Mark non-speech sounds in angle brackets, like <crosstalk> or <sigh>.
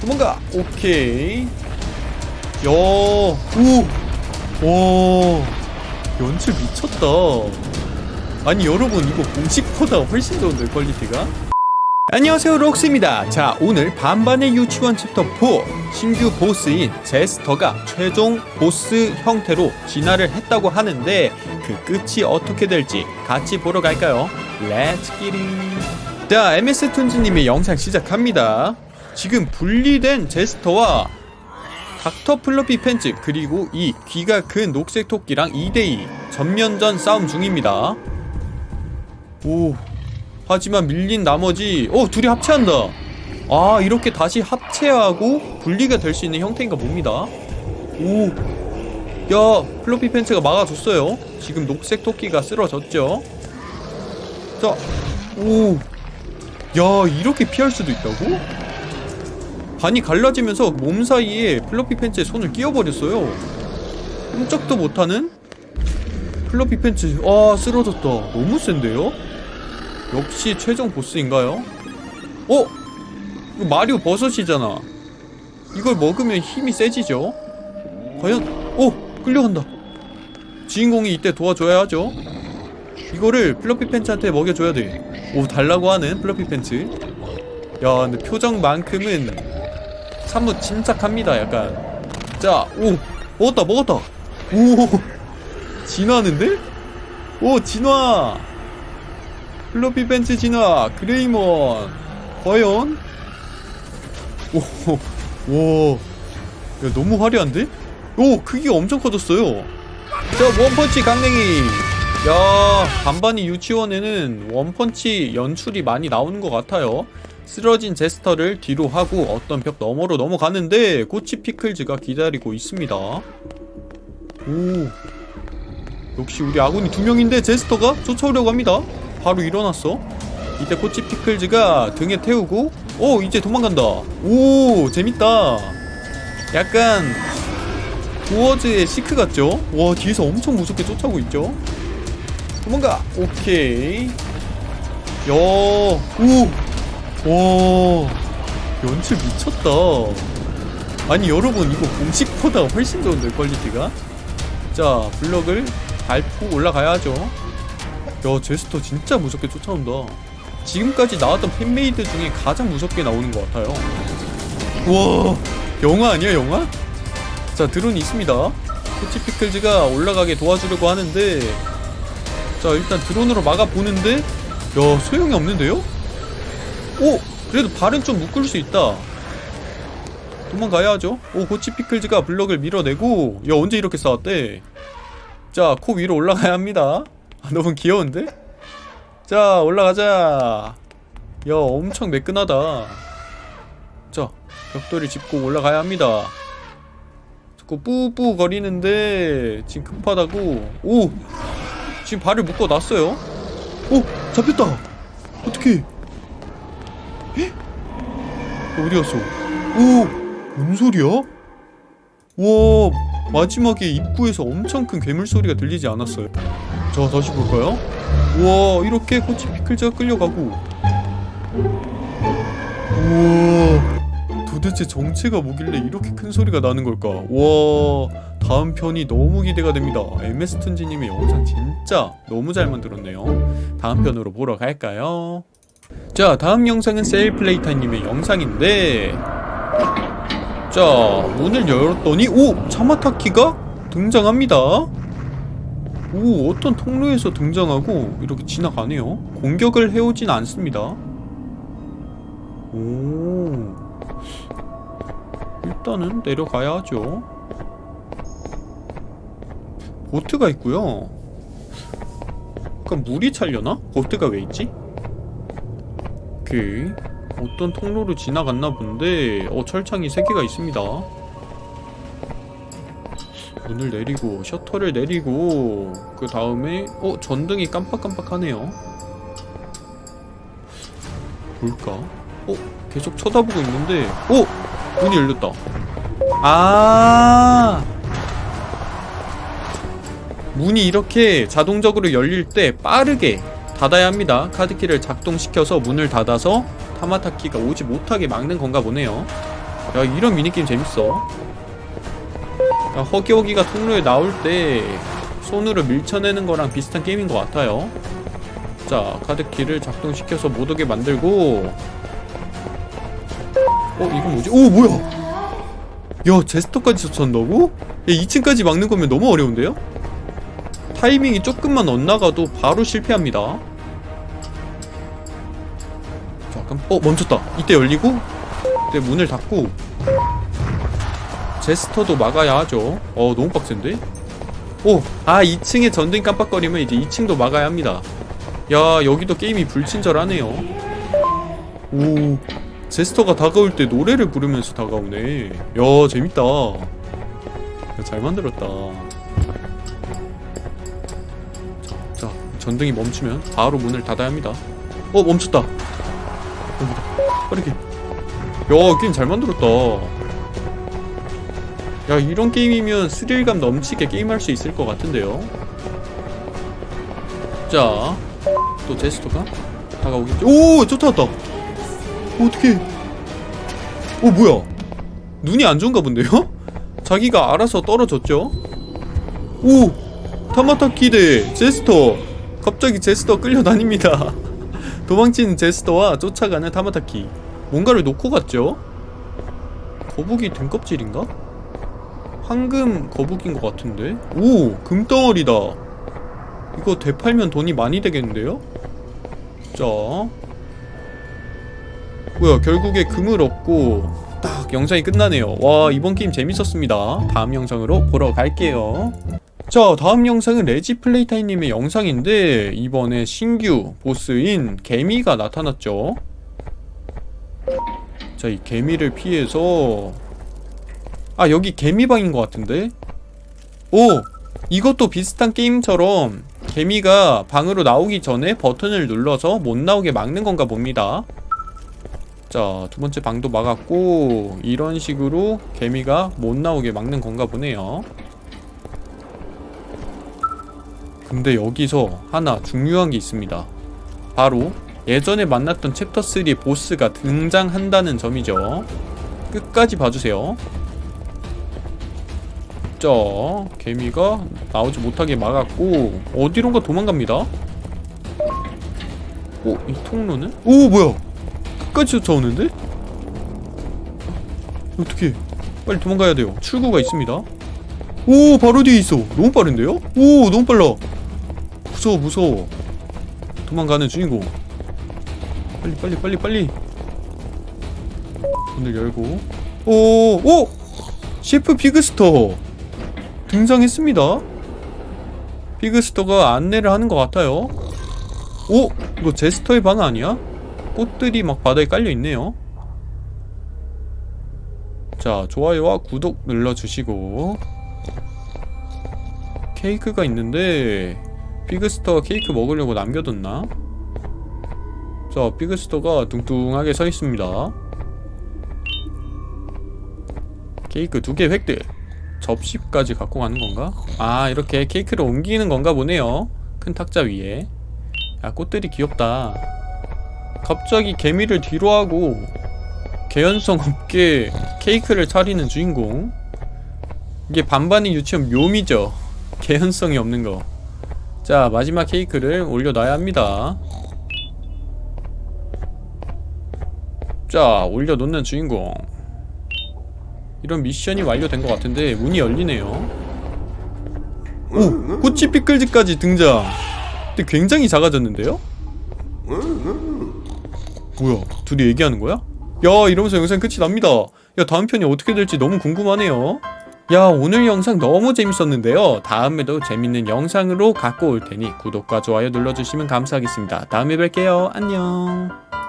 도망가. 오케이. 야 오! 와 연출 미쳤다. 아니 여러분 이거 공식보다 훨씬 좋은데 quality가? 안녕하세요 록스입니다. 자 오늘 반반의 유치원 챕터 4 신규 보스인 제스터가 최종 보스 형태로 진화를 했다고 하는데 그 끝이 어떻게 될지 같이 보러 갈까요? let's get it 자 MS 툰즈님의 영상 시작합니다 지금 분리된 제스터와 닥터 플러피 팬츠 그리고 이 귀가 큰 녹색 토끼랑 2대2 전면전 싸움 중입니다. 오 하지만 밀린 나머지 어 둘이 합체한다. 아 이렇게 다시 합체하고 분리가 될 수 있는 형태인가 봅니다. 오야 플로피 팬츠가 막아줬어요. 지금 녹색 토끼가 쓰러졌죠? 자오야 이렇게 피할 수도 있다고? 반이 갈라지면서 몸 사이에 플로피 팬츠에 손을 끼워버렸어요 꼼짝도 못하는 플로피 팬츠 아 쓰러졌다 너무 센데요? 역시 최종 보스인가요? 어? 이거 마리오 버섯이잖아 이걸 먹으면 힘이 세지죠? 과연 오! 끌려간다 주인공이 이때 도와줘야 하죠 이거를 플러피 팬츠한테 먹여줘야 돼 오 달라고 하는 플러피 팬츠 야 근데 표정만큼은 사뭇 침착합니다 약간. 자오 먹었다 먹었다. 오 진화하는데? 오 진화. 플러피 팬츠 진화 그레이먼. 과연? 오와 야 너무 화려한데? 오 크기가 엄청 커졌어요. 자 원펀치 강냉이. 야 반반이 유치원에는 원펀치 연출이 많이 나오는 것 같아요 쓰러진 제스터를 뒤로 하고 어떤 벽 너머로 넘어가는데 꼬치 피클즈가 기다리고 있습니다. 오. 역시 우리 아군이 두 명인데 제스터가 쫓아오려고 합니다. 바로 일어났어. 이때 꼬치 피클즈가 등에 태우고 오 이제 도망간다. 오 재밌다. 약간 도어즈의 시크 같죠? 와 뒤에서 엄청 무섭게 쫓아오고 있죠? 도망가. 오케이. 야오 와 연출 미쳤다. 아니 여러분 이거 공식보다 훨씬 좋은데 quality가? 자 블럭을 밟고 올라가야죠. 야 제스터 진짜 무섭게 쫓아온다. 지금까지 나왔던 fan-made 중에 가장 무섭게 나오는 것 같아요. 와 영화 아니야 영화? 자 드론이 있습니다. 코치 피클즈가 올라가게 도와주려고 하는데. 자 일단 드론으로 막아보는데? 야 소용이 없는데요? 오! 그래도 발은 좀 묶을 수 있다. 도망가야죠. 오 코치 피클즈가 블럭을 밀어내고 야 언제 이렇게 싸웠대? 자 코 위로 올라가야 합니다. 아, 너무 귀여운데? 자 올라가자. 야 엄청 매끈하다. 자 벽돌을 짚고 올라가야 합니다. 자꾸 뿌뿌 거리는데 지금 급하다고. 오! 지금 발을 묶어 놨어요. 오! 잡혔다. 어떡 해 어디 갔어? 오! 뭔 소리야? 와 마지막에 입구에서 엄청 큰 괴물 소리가 들리지 않았어요 자 다시 볼까요? 와 이렇게 코치 피클즈가 끌려가고 우와 도대체 정체가 뭐길래 이렇게 큰 소리가 나는 걸까 와 다음 편이 너무 기대가 됩니다 MS 툰지님의 영상 진짜 너무 잘 만들었네요 다음 편으로 보러 갈까요? 자 다음 영상은 셀플레이타님의 영상인데 자 문을 열었더니 오! 차마타키가 등장합니다 오 어떤 통로에서 등장하고 이렇게 지나가네요 공격을 해오진 않습니다 오 일단은 내려가야 하죠 보트가 있고요 약간 물이 찰려나? 보트가 왜 있지? 오케이. 어떤 통로로 지나갔나 본데 어 철창이 3개가 있습니다. 문을 내리고 셔터를 내리고 그 다음에 어 전등이 깜빡깜빡하네요. 뭘까? 어 계속 쳐다보고 있는데 어 문이 열렸다. 아! 문이 이렇게 자동적으로 열릴 때 빠르게 닫아야 합니다 카드키를 작동시켜서 문을 닫아서 타마타키가 오지 못하게 막는 건가 보네요 야 이런 미니게임 재밌어 야, 허기허기가 통로에 나올 때 손으로 밀쳐내는 거랑 비슷한 게임인 것 같아요 자 카드키를 작동시켜서 못 오게 만들고 어 이건 뭐지? 오 뭐야 야 제스터까지 쫓아온다고? 야 2층까지 막는 거면 너무 어려운데요? 타이밍이 조금만 엇나가도 바로 실패합니다. 잠깐 어 멈췄다. 이때 열리고 이때 문을 닫고 제스터도 막아야 하죠. 어 너무 빡센데? 오! 아 2층에 전등 깜빡거리면 이제 2층도 막아야 합니다. 야 여기도 게임이 불친절하네요. 오 제스터가 다가올 때 노래를 부르면서 다가오네. 야 재밌다. 야, 잘 만들었다 전등이 멈추면 바로 문을 닫아야 합니다. 어 멈췄다. 빠르게. 야 게임 잘 만들었다. 야 이런 게임이면 스릴감 넘치게 게임할 수 있을 것 같은데요? 자또 제스터가 다가오겠지 오 쫓아왔다. 어떻게 어 뭐야? 눈이 안 좋은가 본데요? 자기가 알아서 떨어졌죠? 오 타마타키 대 제스터 갑자기 제스터 끌려다닙니다 <laughs> 도망치는 제스터와 쫓아가는 타마타키 뭔가를 놓고 갔죠? 거북이 등껍질인가? 황금 거북인 것 같은데? 오! 금덩어리다 이거 되팔면 돈이 많이 되겠는데요? 자 뭐야 결국에 금을 얻고 딱 영상이 끝나네요 와 이번 게임 재밌었습니다 다음 영상으로 보러 갈게요 자 다음 영상은 레지플레이타이님의 영상인데 이번에 신규 보스인 개미가 나타났죠. 자 이 개미를 피해서 아 여기 개미방인 것 같은데? 오 이것도 비슷한 게임처럼 개미가 방으로 나오기 전에 버튼을 눌러서 못 나오게 막는 건가 봅니다. 자 두번째 방도 막았고 이런 식으로 개미가 못 나오게 막는 건가 보네요 근데 여기서 하나 중요한 게 있습니다. 바로 예전에 만났던 챕터 3 보스가 등장한다는 점이죠. 끝까지 봐주세요. 자 개미가 나오지 못하게 막았고 어디론가 도망갑니다. 오? 이 통로는? 오 뭐야! 끝까지 쫓아오는데? 어떻게 빨리 도망가야 돼요. 출구가 있습니다. 오 바로 뒤에 있어. 너무 빠른데요? 오 너무 빨라 무서워 무서워. 도망가는 주인공. 빨리 빨리 빨리 빨리. 문을 열고. 오 오! 셰프 피그스터. 등장했습니다. 피그스터가 안내를 하는 것 같아요. 오! 이거 제스터의 방 아니야? 꽃들이 막 바닥에 깔려있네요. 자 좋아요와 구독 눌러주시고. 케이크가 있는데 피그스터가 케이크 먹으려고 남겨뒀나? 자 피그스터가 뚱뚱하게 서있습니다. 케이크 두 개 획득. 접시까지 갖고 가는 건가? 아 이렇게 케이크를 옮기는 건가 보네요. 큰 탁자 위에. 야 꽃들이 귀엽다. 갑자기 개미를 뒤로 하고 개연성 없게 케이크를 차리는 주인공. 이게 반반이 유치원 묘미죠. 개연성이 없는 거 자 마지막 케이크를 올려놔야 합니다 자 올려놓는 주인공 이런 미션이 완료된 것 같은데 문이 열리네요 오! 꼬치 피클즈까지 등장 근데 굉장히 작아졌는데요? 뭐야 둘이 얘기하는 거야? 야 이러면서 영상 끝이 납니다 야 다음 편이 어떻게 될지 너무 궁금하네요 야 오늘 영상 너무 재밌었는데요. 다음에도 재밌는 영상으로 갖고 올 테니 구독과 좋아요 눌러주시면 감사하겠습니다. 다음에 뵐게요. 안녕